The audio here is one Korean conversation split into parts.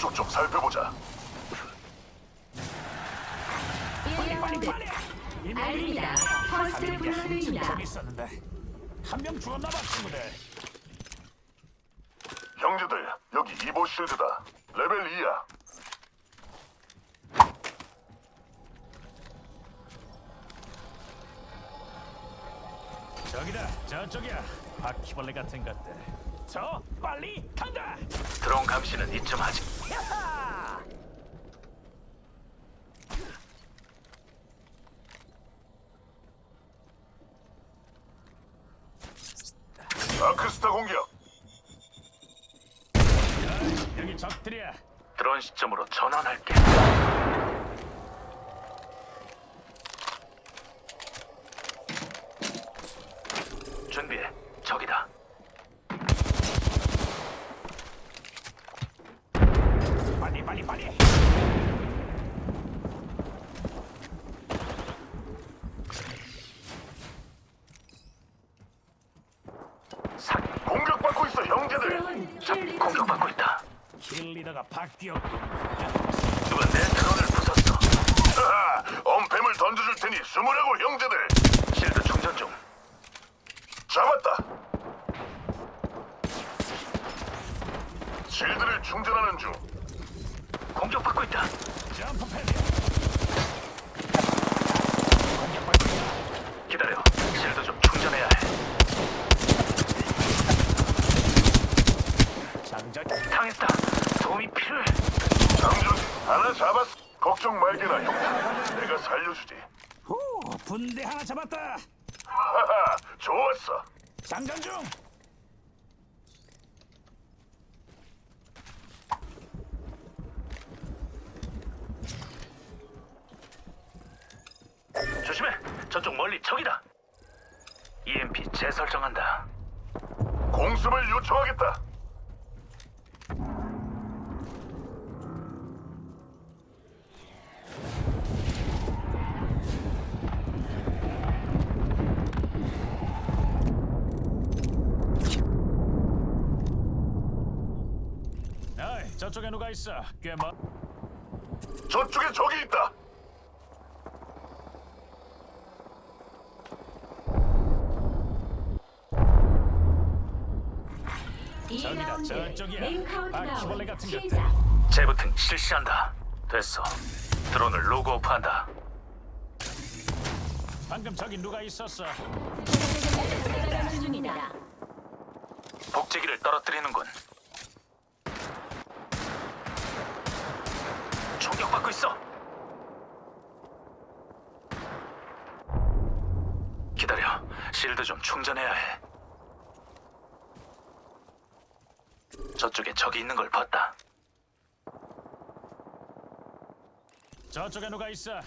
저쪽 좀 살펴보자. 1라운드 알립니다. First Blood입니다. 저기 있었는데 한명 죽었나 봐 친구들. 형제들, 여기 Evo Shield다. 레벨 2야. 저기다 저쪽이야 바퀴벌레 같은 것들. 저 빨리 간다. 드론 감시는 이쯤 하지. 아크스타 공격. 여기 적들이야. 드론 시점으로 전환할게. 준비해. 저기다. 빨리 빨리 빨리. 사 공격받고 있어, 형제들. 새로운 적 공격받고 있다. 킬 리더가 바뀌었고. 누가 내 드론을 부쉈어. 하하, 엄팸을 던져줄 테니 숨으라고, 형제들. 실드 충전 중. 잡았다. 실드를 충전하는 중. 공격받고 있다. 점프 패드. 공격받고 있다. 기다려. 실드 좀 충전해야 해. 장전. 당했다. 도움이 필요해. 장준, 하나 잡았어. 걱정 말게나, 형. 내가 살려주지. 후 분대 하나 잡았다. 하하, 좋았어. 장전 중. 조심해. 저쪽 멀리 적이다. EMP 재설정한다. 공습을 요청하겠다. 저쪽에 누가 있어? 꽤 멀. 저쪽에 적이 있다. 저기다 2라운드 저쪽이야. 링 바퀴벌레 같은 것들. 시작. 재부팅 실시한다. 됐어. 드론을 로그오프한다. 방금 저기 누가 있었어? 복제기를 떨어뜨리는군. 총격받고 있어. 기다려. 실드 좀 충전해야 해. 저쪽에 적이 있는 걸 봤다. 저쪽에 누가 있어?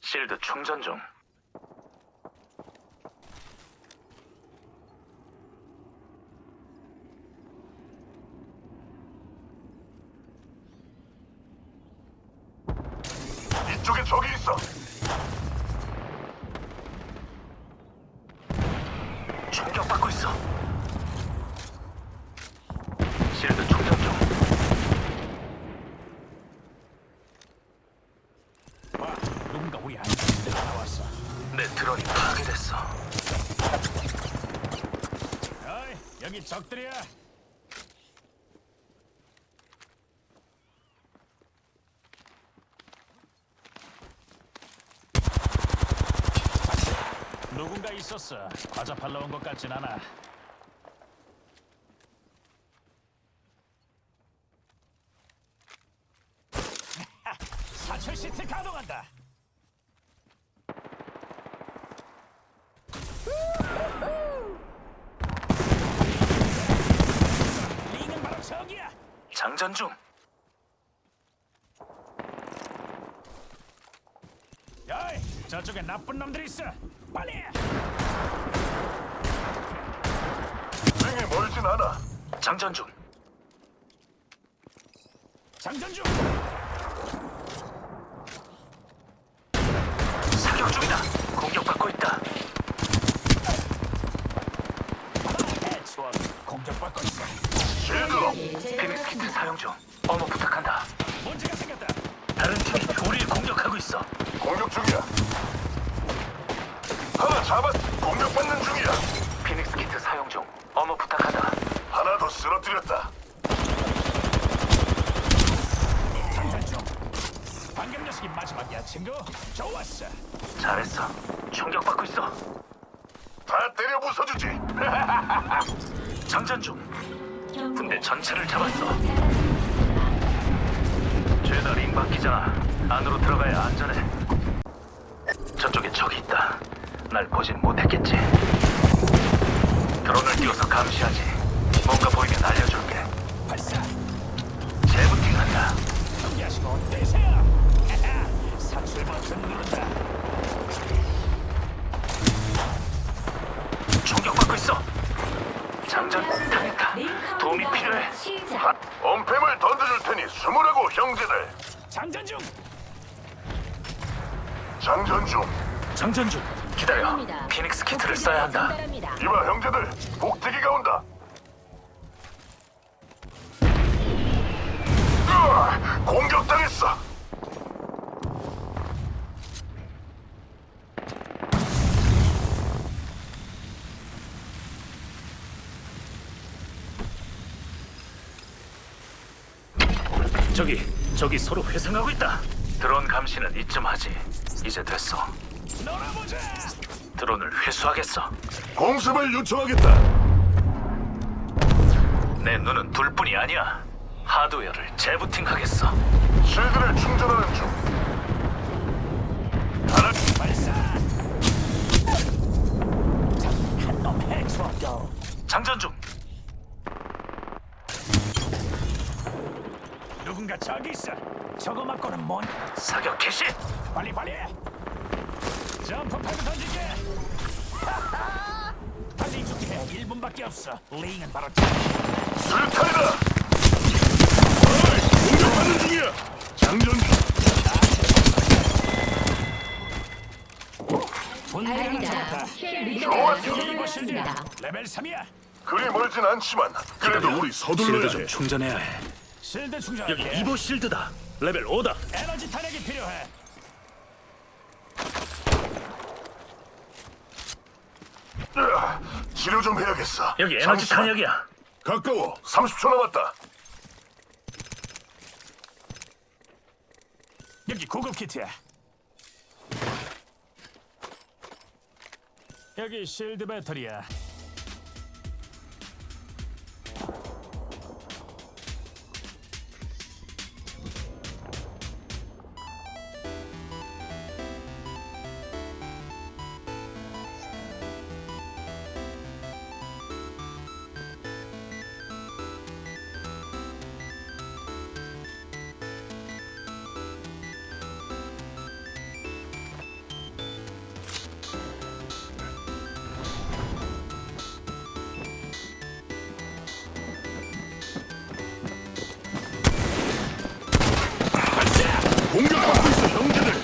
실드 충전 중. 이쪽에 적이 있어. 충격받고 있어. 실드 충전 중. 와 누군가 우리 안쪽에 나왔어. 내 드론이 파괴됐어. 어이 여기 적들이야. 누군가 있었어. 과자 팔러 온 것 같진 않아. 사철 시트 가동한다. 링은 바로 저기야. 장전 중. 야이, 저쪽에 나쁜 놈들이 있어. 빨리. 링이 멀진 않아. 장전 중. 장전 중. 사격 중이다. 공격받고 있다. 공격받고 있어. Shield up. Phoenix Kit 사용 중. 어머 부탁한다. 문제가 생겼다. 다른 팀이 우리를 공격하고 있어. 공격 중이야. 하나 잡았. 공격받는 중이야. 피닉스 키트 사용 중. 어머 부탁한다. 하나 더 쓰러뜨렸다. 장전 중. 방금 녀석이 마지막이야, 친구. 좋았어. 잘했어. 충격받고 있어. 다 때려 부숴주지. 장전 중. 군대 전체를 잡았어. 죄다 링 바뀌잖아. 안으로 들어가야 안전해. 저쪽에 적이 있다. 날 보진 못했겠지. 드론을 띄워서 감시하지. 뭔가 보이면 알려줄게. 발사. 재부팅한다. 준비하시고 뛰세요. 사출 버튼 누른다. 충격받고 있어. 장전 당했다. 링 도움이 필요해. 엄폐물 던져줄 테니 숨으라고 형제들. 장전 중. 장전 중. 장전 중. 기다려. 피닉스 키트를 써야 한다. 이봐 형제들. 복대기가 온다. 으아! 공격당했어. 저기, 저기 서로 회상하고 있다. 드론 감시는 이쯤 하지. 이제 됐어. 놀아보자. 드론을 회수하겠어. 공습을 요청하겠다. 내 눈은 둘뿐이 아니야. 하드웨어를 재부팅하겠어. 실드를 충전하는 중. 하나 발사. 한놈 해치웠고. 장전 중. 누군가 저기 있어. 저거 맞고는 뭔? 사격 개시. 빨리 빨리. 점프 팔고 던질게. 빨리 죽게. 1분밖에 없어. 링은 바로. 어이, 공격받는 중이야. 장전 실드 교전하였습니다. 레벨 3이야. 그리 멀진 않지만 그래도 우리 서둘러야 해. 충전해야 해. 실드 충전할게. 여기 이보 실드다. 레벨 5다. 에너지 탄약이 필요해. 으아, 치료 좀 해야겠어. 여기 에너지 잠시만. 탄약이야. 가까워. 30초 남았다. 여기 고급 키트야. 여기 실드 배터리야. 공격받고 있어 형제들.